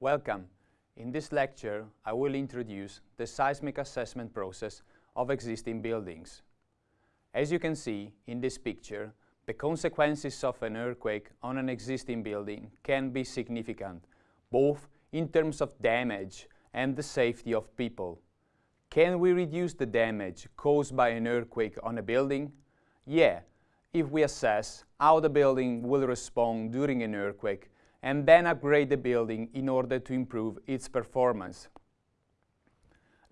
Welcome. In this lecture, I will introduce the seismic assessment process of existing buildings. As you can see in this picture, the consequences of an earthquake on an existing building can be significant, both in terms of damage and the safety of people. Can we reduce the damage caused by an earthquake on a building? Yeah, if we assess how the building will respond during an earthquake and then upgrade the building in order to improve its performance.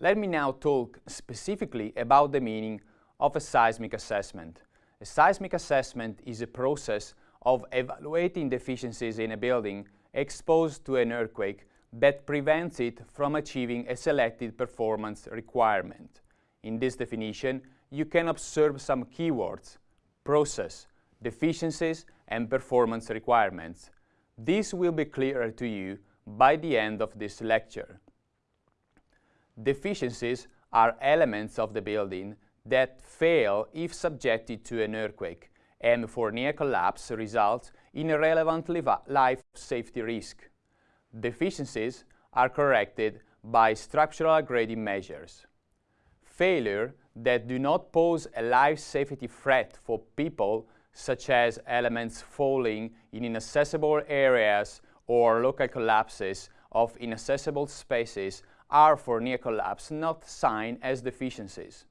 Let me now talk specifically about the meaning of a seismic assessment. A seismic assessment is a process of evaluating deficiencies in a building exposed to an earthquake that prevents it from achieving a selected performance requirement. In this definition, you can observe some keywords, process, deficiencies and performance requirements. This will be clearer to you by the end of this lecture. Deficiencies are elements of the building that fail if subjected to an earthquake and for near collapse result in a relevant life safety risk. Deficiencies are corrected by structural grading measures. Failure that do not pose a life safety threat for people such as elements falling in inaccessible areas or local collapses of inaccessible spaces are for near collapse not signed as deficiencies.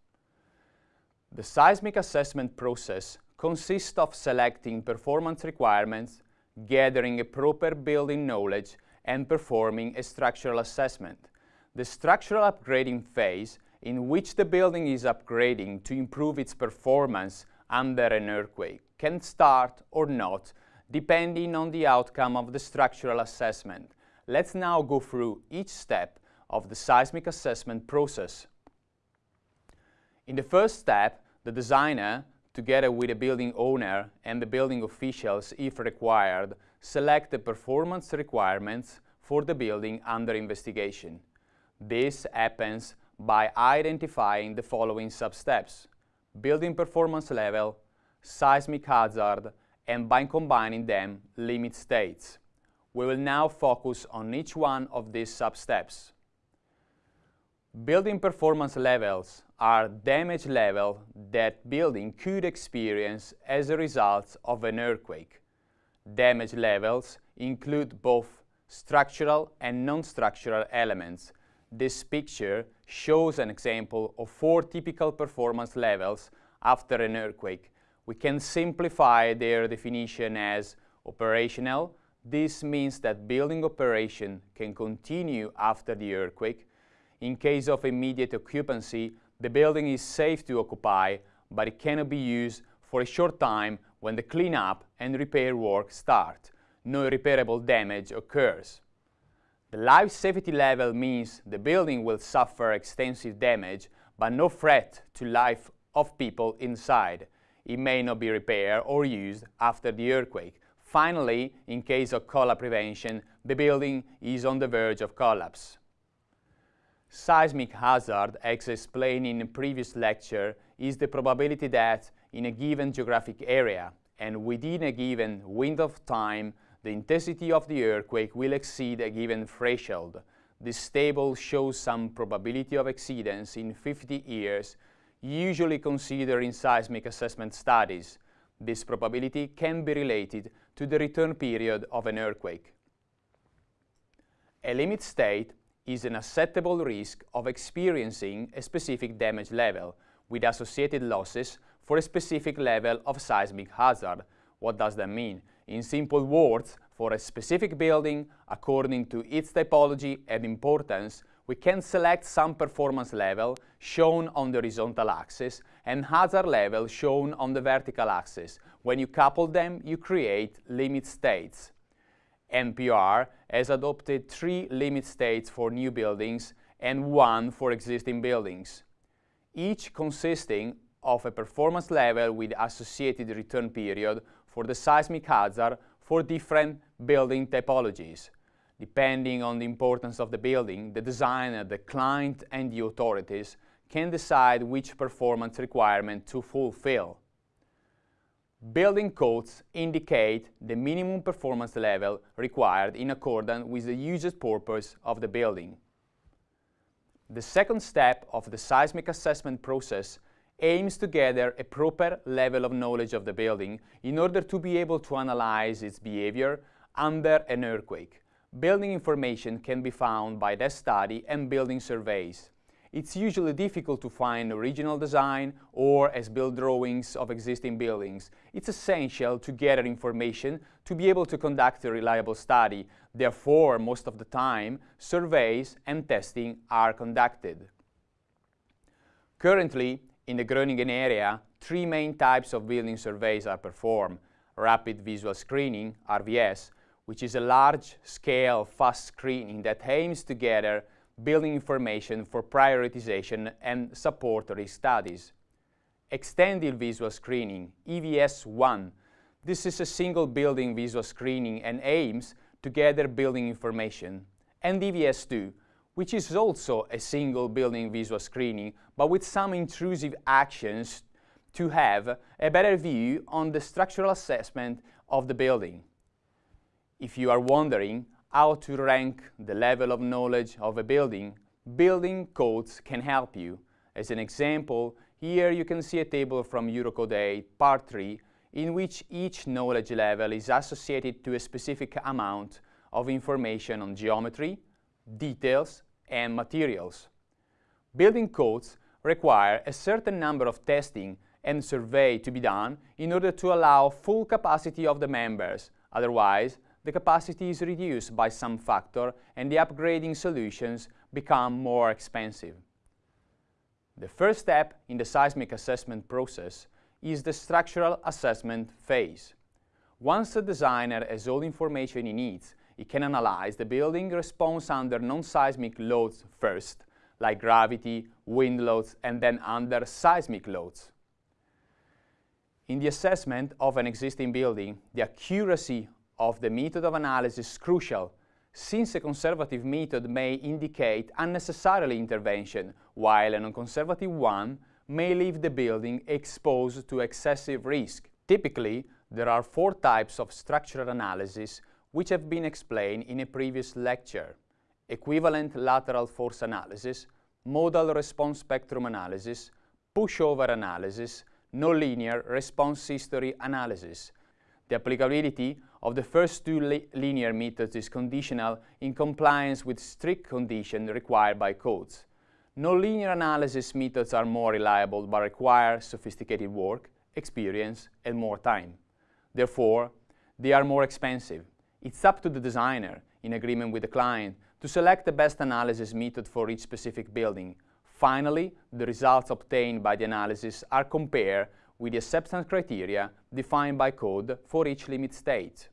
The seismic assessment process consists of selecting performance requirements, gathering a proper building knowledge and performing a structural assessment. The structural upgrading phase in which the building is upgrading to improve its performance under an earthquake can start or not depending on the outcome of the structural assessment. Let's now go through each step of the seismic assessment process. In the first step, the designer, together with the building owner and the building officials if required, select the performance requirements for the building under investigation. This happens by identifying the following sub-steps: building performance level, seismic hazard, and by combining them, limit states. We will now focus on each one of these sub-steps. Building performance levels are damage level that building could experience as a result of an earthquake. Damage levels include both structural and non-structural elements. This picture shows an example of four typical performance levels after an earthquake. We can simplify their definition as operational. This means that building operation can continue after the earthquake. In case of immediate occupancy, the building is safe to occupy, but it cannot be used for a short time when the cleanup and repair work start. No repairable damage occurs. The life safety level means the building will suffer extensive damage, but no threat to life of people inside. It may not be repaired or used after the earthquake. Finally, in case of collapse prevention, the building is on the verge of collapse. Seismic hazard, as explained in a previous lecture, is the probability that in a given geographic area and within a given window of time, the intensity of the earthquake will exceed a given threshold. This table shows some probability of exceedance in 50 years, usually considered in seismic assessment studies. This probability can be related to the return period of an earthquake. A limit state is an acceptable risk of experiencing a specific damage level with associated losses for a specific level of seismic hazard. What does that mean? In simple words, for a specific building, according to its typology and importance, we can select some performance level shown on the horizontal axis and hazard level shown on the vertical axis. When you couple them, you create limit states. NPR has adopted three limit states for new buildings and one for existing buildings, each consisting of a performance level with associated return period for the seismic hazard for different building typologies. Depending on the importance of the building, the designer, the client and the authorities can decide which performance requirement to fulfill. Building codes indicate the minimum performance level required in accordance with the usage purpose of the building. The second step of the seismic assessment process aims to gather a proper level of knowledge of the building in order to be able to analyze its behavior under an earthquake. Building information can be found by desk study and building surveys. It's usually difficult to find original design or as-built drawings of existing buildings. It's essential to gather information to be able to conduct a reliable study. Therefore, most of the time, surveys and testing are conducted. Currently, in the Groningen area, three main types of building surveys are performed. Rapid Visual Screening, RVS, which is a large-scale fast screening that aims to gather building information for prioritization and support risk studies. Extended Visual Screening, EVS-1. This is a single building visual screening and aims to gather building information. And EVS-2, which is also a single building visual screening, but with some intrusive actions to have a better view on the structural assessment of the building. If you are wondering how to rank the level of knowledge of a building, building codes can help you. As an example, here you can see a table from Eurocode 8, Part 3, in which each knowledge level is associated to a specific amount of information on geometry, details, and materials. Building codes require a certain number of testing and survey to be done in order to allow full capacity of the members, otherwise the capacity is reduced by some factor and the upgrading solutions become more expensive. The first step in the seismic assessment process is the structural assessment phase. Once the designer has all information he needs, he can analyze the building response under non-seismic loads first, like gravity, wind loads, and then under seismic loads. In the assessment of an existing building, the accuracy of the method of analysis is crucial, since a conservative method may indicate unnecessarily intervention, while a non-conservative one may leave the building exposed to excessive risk. Typically, there are four types of structural analysis which have been explained in a previous lecture. Equivalent lateral force analysis, modal response spectrum analysis, pushover analysis, nonlinear response history analysis. The applicability of the first two li linear methods is conditional in compliance with strict conditions required by codes. Nonlinear analysis methods are more reliable but require sophisticated work, experience, and more time. Therefore, they are more expensive. It's up to the designer, in agreement with the client, to select the best analysis method for each specific building. Finally, the results obtained by the analysis are compared with the acceptance criteria defined by code for each limit state.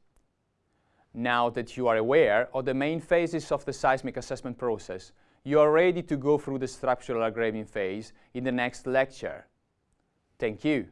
Now that you are aware of the main phases of the seismic assessment process, you are ready to go through the structural upgrading phase in the next lecture. Thank you.